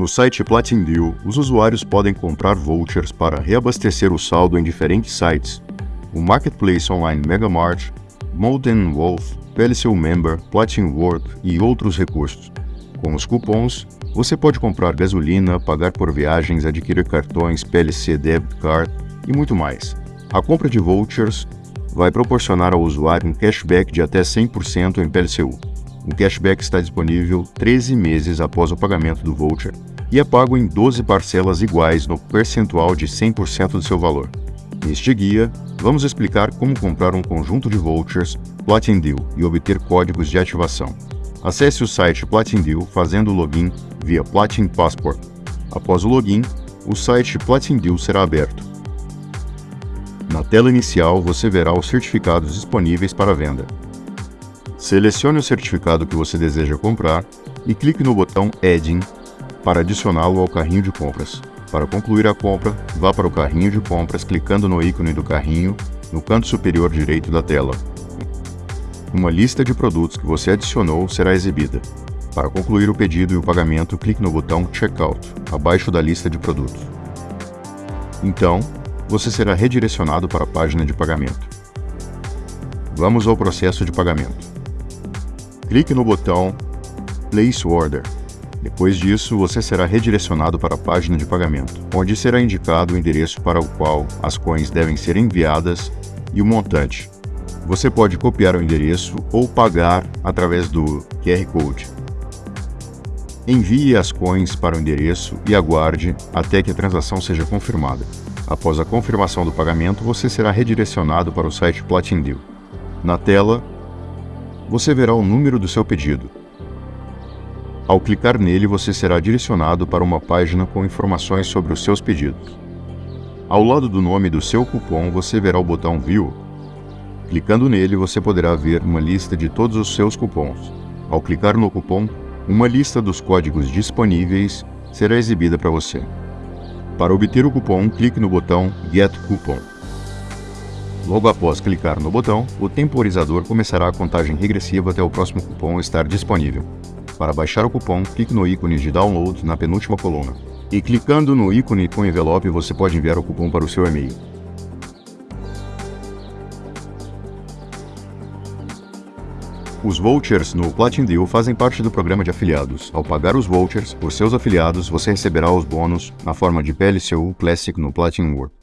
No site Platin Deal, os usuários podem comprar vouchers para reabastecer o saldo em diferentes sites. O Marketplace Online Megamart, Molten Wolf, PLCU Member, Platin World e outros recursos. Com os cupons, você pode comprar gasolina, pagar por viagens, adquirir cartões, PLC Debit Card e muito mais. A compra de vouchers vai proporcionar ao usuário um cashback de até 100% em PLCU. O cashback está disponível 13 meses após o pagamento do voucher e é pago em 12 parcelas iguais no percentual de 100% do seu valor. Neste guia, vamos explicar como comprar um conjunto de vouchers Platin Deal e obter códigos de ativação. Acesse o site Platin Deal fazendo o login via Platin Passport. Após o login, o site Platin Deal será aberto. Na tela inicial, você verá os certificados disponíveis para venda. Selecione o certificado que você deseja comprar e clique no botão Adding para adicioná-lo ao carrinho de compras. Para concluir a compra, vá para o carrinho de compras clicando no ícone do carrinho no canto superior direito da tela. Uma lista de produtos que você adicionou será exibida. Para concluir o pedido e o pagamento, clique no botão Checkout, abaixo da lista de produtos. Então, você será redirecionado para a página de pagamento. Vamos ao processo de pagamento. Clique no botão Place Order. Depois disso, você será redirecionado para a página de pagamento, onde será indicado o endereço para o qual as coins devem ser enviadas e o montante. Você pode copiar o endereço ou pagar através do QR Code. Envie as coins para o endereço e aguarde até que a transação seja confirmada. Após a confirmação do pagamento, você será redirecionado para o site Platin Deal. Na tela, você verá o número do seu pedido. Ao clicar nele, você será direcionado para uma página com informações sobre os seus pedidos. Ao lado do nome do seu cupom, você verá o botão View. Clicando nele, você poderá ver uma lista de todos os seus cupons. Ao clicar no cupom, uma lista dos códigos disponíveis será exibida para você. Para obter o cupom, clique no botão Get Coupon. Logo após clicar no botão, o temporizador começará a contagem regressiva até o próximo cupom estar disponível. Para baixar o cupom, clique no ícone de download na penúltima coluna. E clicando no ícone com envelope, você pode enviar o cupom para o seu e-mail. Os vouchers no Platin Deal fazem parte do programa de afiliados. Ao pagar os vouchers por seus afiliados, você receberá os bônus na forma de PLCU Classic no Platin World.